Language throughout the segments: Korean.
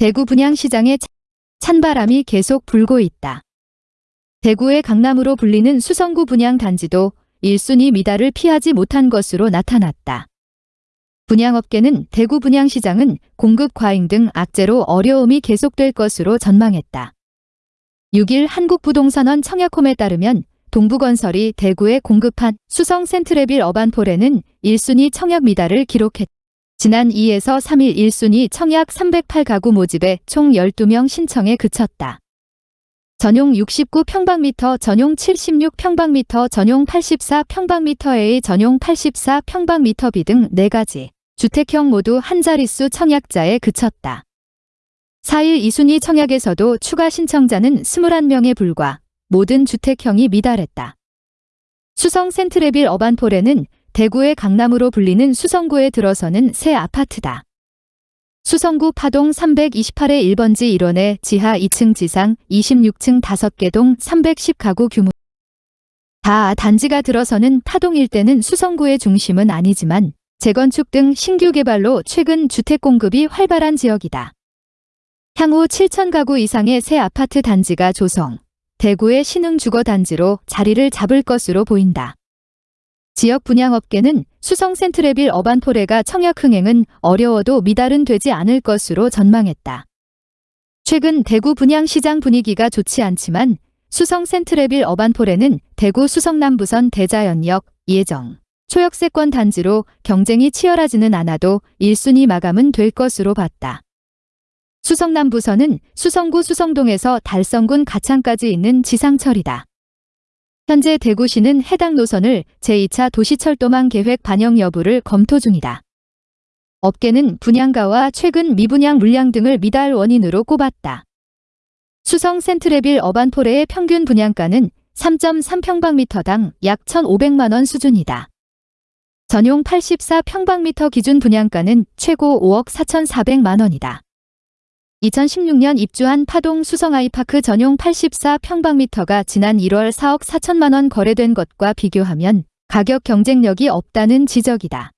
대구 분양시장에 차- 찬바람이 계속 불고 있다. 대구의 강남으로 불리는 수성구 분양단지도 1순위 미달을 피하지 못한 것으로 나타났다. 분양업계는 대구 분양시장은 공급 과잉 등 악재로 어려움이 계속될 것으로 전망했다. 6일 한국부동산원 청약홈에 따르면 동부건설이 대구에 공급한 수성 센트레빌 어반폴에는 1순위 청약 미달을 기록했다. 지난 2에서 3일 1순위 청약 308가구 모집에 총 12명 신청에 그쳤다. 전용 69평방미터, 전용 76평방미터, 전용 84평방미터A, 전용 84평방미터 B 등 4가지 주택형 모두 한 자릿수 청약자에 그쳤다. 4일 2순위 청약에서도 추가 신청자는 21명에 불과 모든 주택형이 미달했다. 수성 센트레빌 어반폴에는 대구의 강남으로 불리는 수성구에 들어서는 새 아파트다. 수성구 파동 328의 1번지 1원에 지하 2층 지상 26층 5개 동 310가구 규모. 다 단지가 들어서는 파동 일대는 수성구의 중심은 아니지만 재건축 등 신규 개발로 최근 주택 공급이 활발한 지역이다. 향후 7천 가구 이상의 새 아파트 단지가 조성, 대구의 신흥 주거 단지로 자리를 잡을 것으로 보인다. 지역 분양업계는 수성 센트레빌 어반포레가 청약 흥행은 어려워도 미달은 되지 않을 것으로 전망했다. 최근 대구 분양시장 분위기가 좋지 않지만 수성 센트레빌 어반포레는 대구 수성남부선 대자연역, 예정, 초역세권 단지로 경쟁이 치열하지는 않아도 1순위 마감은 될 것으로 봤다. 수성남부선은 수성구 수성동에서 달성군 가창까지 있는 지상철이다. 현재 대구시는 해당 노선을 제2차 도시철도망 계획 반영 여부를 검토 중이다. 업계는 분양가와 최근 미분양 물량 등을 미달 원인으로 꼽았다. 수성 센트레빌 어반포레의 평균 분양가는 3.3평방미터당 약 1,500만 원 수준이다. 전용 84평방미터 기준 분양가는 최고 5억 4,400만 원이다. 2016년 입주한 파동 수성 아이파크 전용 84평방미터가 지난 1월 4억 4천만 원 거래된 것과 비교하면 가격 경쟁력이 없다는 지적이다.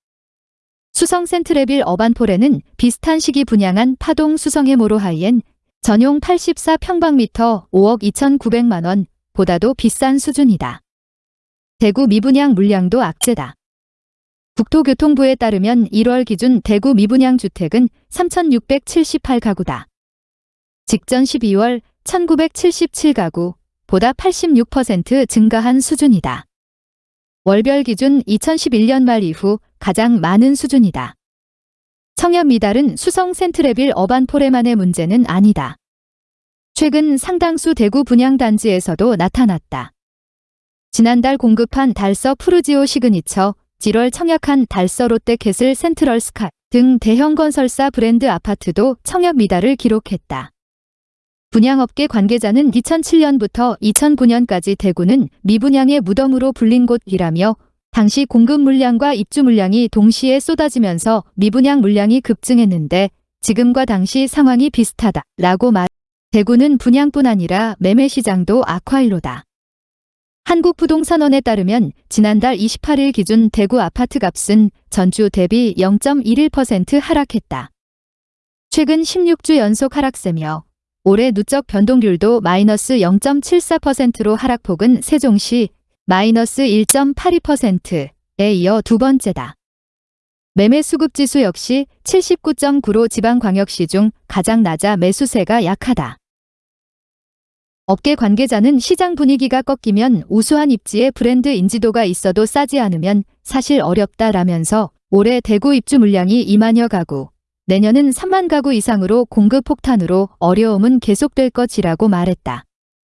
수성 센트레빌 어반폴에는 비슷한 시기 분양한 파동 수성의 모로하이엔 전용 84평방미터 5억 2,900만 원 보다도 비싼 수준이다. 대구 미분양 물량도 악재다. 국토교통부에 따르면 1월 기준 대구 미분양 주택은 3,678가구다. 직전 12월 1977가구 보다 86% 증가한 수준이다. 월별 기준 2011년 말 이후 가장 많은 수준이다. 청약 미달은 수성 센트레빌 어반 포레만의 문제는 아니다. 최근 상당수 대구 분양단지에서도 나타났다. 지난달 공급한 달서 푸르지오 시그니처, 7월 청약한 달서 롯데캐슬 센트럴 스카이 등 대형 건설사 브랜드 아파트도 청약 미달을 기록했다. 분양업계 관계자는 2007년부터 2009년까지 대구는 미분양의 무덤으로 불린 곳이라며 당시 공급 물량과 입주 물량이 동시에 쏟아지면서 미분양 물량이 급증했는데 지금과 당시 상황이 비슷하다 라고 말. 대구는 분양뿐 아니라 매매 시장도 악화일로다. 한국부동산원에 따르면 지난달 28일 기준 대구 아파트 값은 전주 대비 0.11% 하락했다. 최근 16주 연속 하락세며 올해 누적 변동률도 마이너스 0.74%로 하락폭은 세종시 마이너스 1.82%에 이어 두 번째다. 매매 수급 지수 역시 79.9로 지방광역시 중 가장 낮아 매수세가 약하다. 업계 관계자는 시장 분위기가 꺾이면 우수한 입지에 브랜드 인지도가 있어도 싸지 않으면 사실 어렵다라면서 올해 대구 입주 물량이 2만여 가구, 내년은 3만 가구 이상으로 공급 폭탄으로 어려움은 계속될 것이라고 말했다.